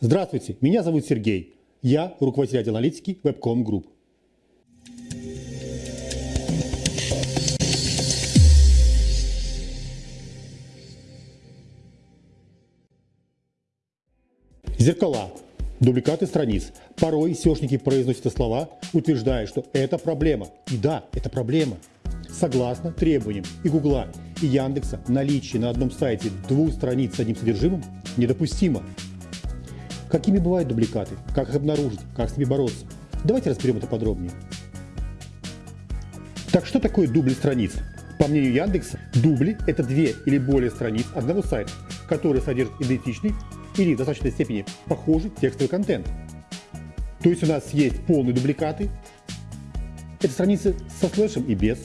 Здравствуйте, меня зовут Сергей. Я руководитель отдела аналитики Webcom Group. Зеркала. Дубликаты страниц. Порой SEOшники произносят слова, утверждая, что это проблема. И да, это проблема. Согласно требованиям и Гугла, и Яндекса, наличие на одном сайте двух страниц с одним содержимым недопустимо. Какими бывают дубликаты? Как их обнаружить? Как с ними бороться? Давайте разберем это подробнее. Так что такое дубли страниц? По мнению Яндекса, дубли – это две или более страниц одного сайта, которые содержат идентичный или в достаточной степени похожий текстовый контент. То есть у нас есть полные дубликаты, это страницы со слэшем и без,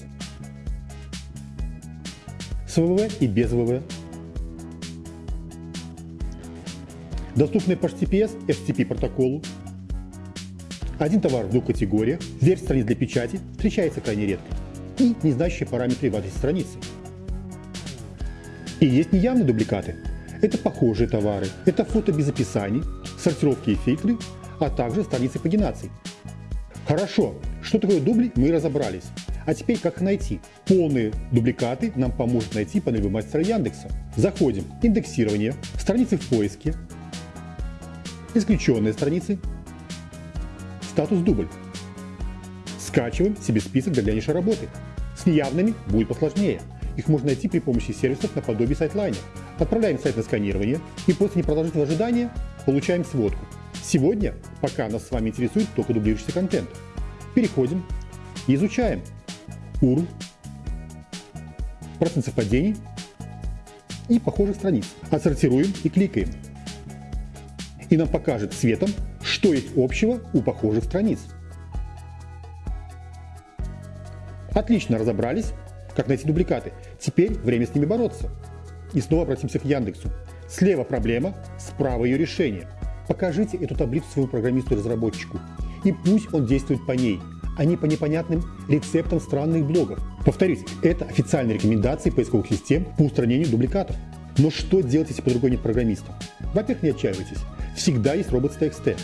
с ВВ и без ВВ, доступны по HTTPS, FTP протоколу, один товар в двух категориях, версия страниц для печати встречается крайне редко и не параметры в адресе страницы. И есть неявные дубликаты. Это похожие товары, это фото без описаний, сортировки и фильтры, а также страницы пагинаций. Хорошо, что такое дубли, мы разобрались. А теперь как найти? Полные дубликаты нам поможет найти панель мастера Яндекса. Заходим, индексирование, страницы в поиске, исключенные страницы, статус дубль. Скачиваем себе список для дальнейшей работы. С неявными будет посложнее. Их можно найти при помощи сервисов наподобие Siteliner а. Отправляем сайт на сканирование и после непродолжительного ожидания получаем сводку. Сегодня пока нас с вами интересует только дублирующийся контент. Переходим и изучаем URL, процент совпадений и похожих страниц. Отсортируем и кликаем и нам покажет цветом, что есть общего у похожих страниц. Отлично разобрались, как найти дубликаты. Теперь время с ними бороться. И снова обратимся к Яндексу. Слева проблема, справа ее решение. Покажите эту таблицу своему программисту-разработчику. И пусть он действует по ней, а не по непонятным рецептам странных блогов. Повторюсь, это официальные рекомендации поисковых систем по устранению дубликатов. Но что делать, если по другой нет программиста? Во-первых, не отчаивайтесь всегда есть robots.txt.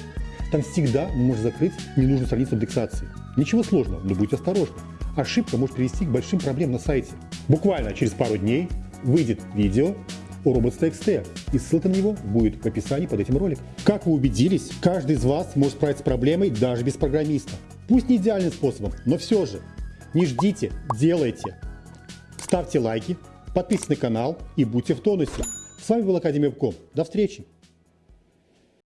Там всегда можно закрыть ненужную страницу индексации. Ничего сложного, но будьте осторожны. Ошибка может привести к большим проблемам на сайте. Буквально через пару дней выйдет видео о robots.txt, и ссылка на него будет в описании под этим роликом. Как вы убедились, каждый из вас может справиться с проблемой даже без программиста. Пусть не идеальным способом, но все же. Не ждите, делайте. Ставьте лайки, подписывайтесь на канал и будьте в тонусе. С вами был Академия Вком. До встречи!